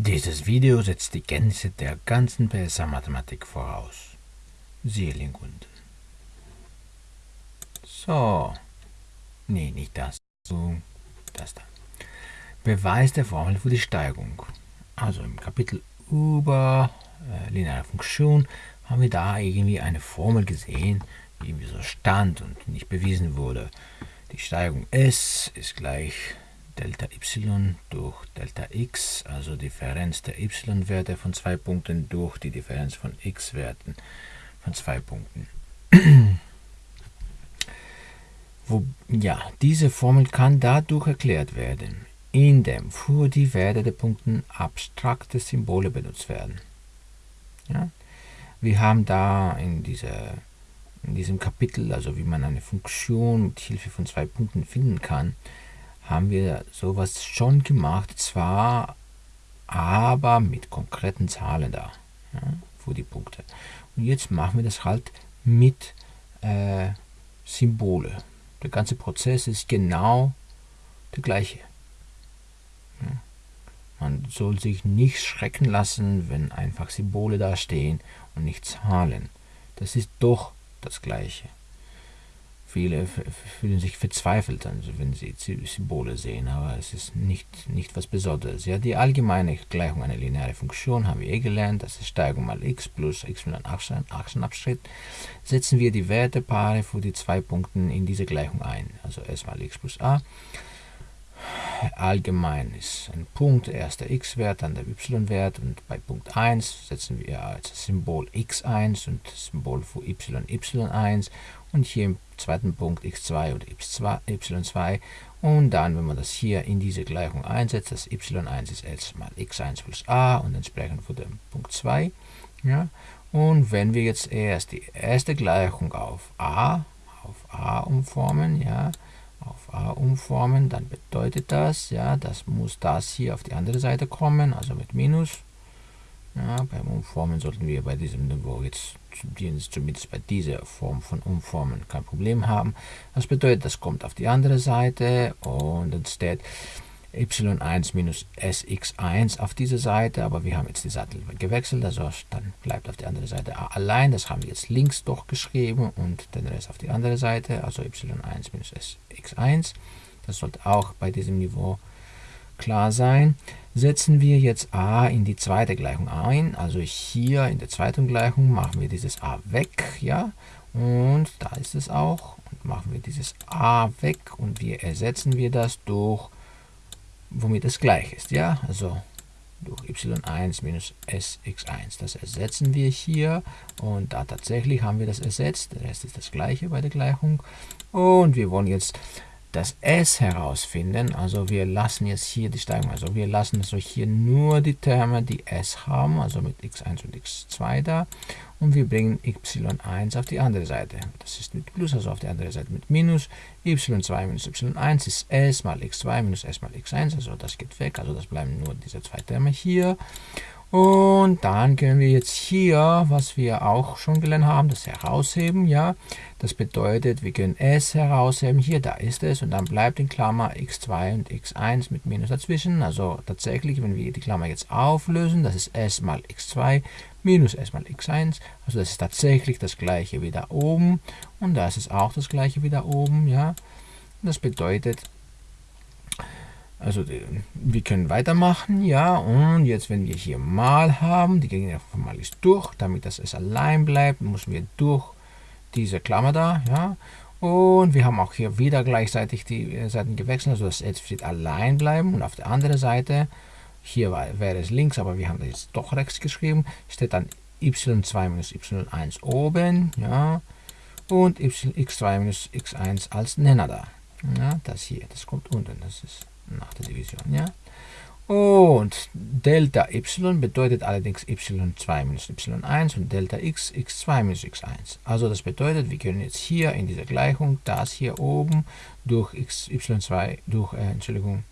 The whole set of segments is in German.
Dieses Video setzt die Kenntnisse der ganzen PSA-Mathematik voraus. Siehe Link unten. So. Nee, nicht das. So, das da. Beweis der Formel für die Steigung. Also im Kapitel über äh, lineare Funktion haben wir da irgendwie eine Formel gesehen, die irgendwie so stand und nicht bewiesen wurde. Die Steigung S ist gleich Delta y durch Delta x, also Differenz der y-Werte von zwei Punkten durch die Differenz von x-Werten von zwei Punkten. Wo, ja, diese Formel kann dadurch erklärt werden, indem für die Werte der Punkte abstrakte Symbole benutzt werden. Ja? Wir haben da in, dieser, in diesem Kapitel, also wie man eine Funktion mit Hilfe von zwei Punkten finden kann, haben wir sowas schon gemacht, zwar aber mit konkreten Zahlen da ja, für die Punkte. Und jetzt machen wir das halt mit äh, Symbole. Der ganze Prozess ist genau der gleiche. Ja. Man soll sich nicht schrecken lassen, wenn einfach Symbole da stehen und nicht Zahlen. Das ist doch das Gleiche. Viele fühlen sich verzweifelt, also wenn sie Symbole sehen, aber es ist nicht, nicht was Besonderes. Ja, die allgemeine Gleichung einer linearen Funktion haben wir eh gelernt, das ist Steigung mal x plus x mit einem Achsenabschnitt. Setzen wir die Wertepaare für die zwei Punkte in diese Gleichung ein, also s mal x plus a allgemein ist ein Punkt, erst der x-Wert, dann der y-Wert und bei Punkt 1 setzen wir als Symbol x1 und Symbol für y y1 und hier im zweiten Punkt x2 und y2 und dann, wenn man das hier in diese Gleichung einsetzt, das y1 ist jetzt mal x1 plus a und entsprechend für den Punkt 2. Ja? Und wenn wir jetzt erst die erste Gleichung auf a, auf a umformen, ja, auf a umformen, dann bedeutet das, ja, das muss das hier auf die andere Seite kommen, also mit Minus. Ja, beim Umformen sollten wir bei diesem Niveau jetzt zumindest bei dieser Form von Umformen kein Problem haben. Das bedeutet, das kommt auf die andere Seite und steht y1 minus sx1 auf dieser Seite, aber wir haben jetzt die Seite gewechselt, also dann bleibt auf der anderen Seite a allein, das haben wir jetzt links doch geschrieben und den Rest auf die andere Seite, also y1 minus sx1, das sollte auch bei diesem Niveau klar sein. Setzen wir jetzt a in die zweite Gleichung ein, also hier in der zweiten Gleichung machen wir dieses a weg, ja, und da ist es auch, und machen wir dieses a weg und wir ersetzen wir das durch womit es gleich ist. Ja, also durch y1 minus sx1. Das ersetzen wir hier und da tatsächlich haben wir das ersetzt. Der Rest ist das gleiche bei der Gleichung. Und wir wollen jetzt das s herausfinden. Also wir lassen jetzt hier die Steigung, also wir lassen so hier nur die Terme, die s haben, also mit x1 und x2 da. Und wir bringen y1 auf die andere Seite. Das ist mit Plus, also auf die andere Seite mit Minus. y2 minus y1 ist s mal x2 minus s mal x1, also das geht weg, also das bleiben nur diese zwei Terme hier. Und dann können wir jetzt hier, was wir auch schon gelernt haben, das herausheben, ja. Das bedeutet, wir können s herausheben, hier, da ist es, und dann bleibt in Klammer x2 und x1 mit Minus dazwischen. Also tatsächlich, wenn wir die Klammer jetzt auflösen, das ist s mal x2 minus s mal x1, also das ist tatsächlich das gleiche wie da oben, und da ist auch das gleiche wie da oben, ja. Das bedeutet, also wir können weitermachen, ja, und jetzt wenn wir hier mal haben, die Gegenwart von mal ist durch, damit das es allein bleibt, müssen wir durch diese Klammer da, ja, und wir haben auch hier wieder gleichzeitig die äh, Seiten gewechselt, also das jetzt wird allein bleiben und auf der anderen Seite, hier war, wäre es links, aber wir haben das jetzt doch rechts geschrieben, steht dann y2 minus y1 oben, ja, und x2 minus x1 als Nenner da. Ja, das hier, das kommt unten, das ist nach der Division. Ja? Und Delta y bedeutet allerdings y2 minus y1 und Delta x x2 minus x1. Also das bedeutet, wir können jetzt hier in dieser Gleichung das hier oben durch x, y2 durch, äh, Entschuldigung,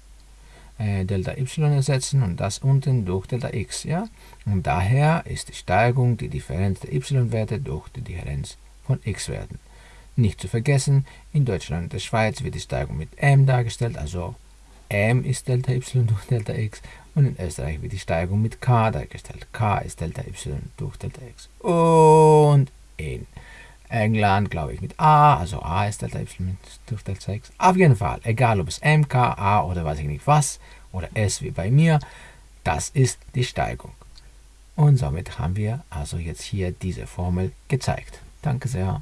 äh, Delta y ersetzen und das unten durch Delta x. Ja? Und daher ist die Steigung die Differenz der y-Werte durch die Differenz von x-Werten. Nicht zu vergessen, in Deutschland und der Schweiz wird die Steigung mit m dargestellt, also m ist Delta y durch Delta x Und in Österreich wird die Steigung mit k dargestellt. k ist Delta y durch Delta x. Und in England, glaube ich, mit a, also a ist Delta y durch Delta x. Auf jeden Fall, egal ob es m, k, a oder weiß ich nicht was, oder s wie bei mir, das ist die Steigung. Und somit haben wir also jetzt hier diese Formel gezeigt. Danke sehr.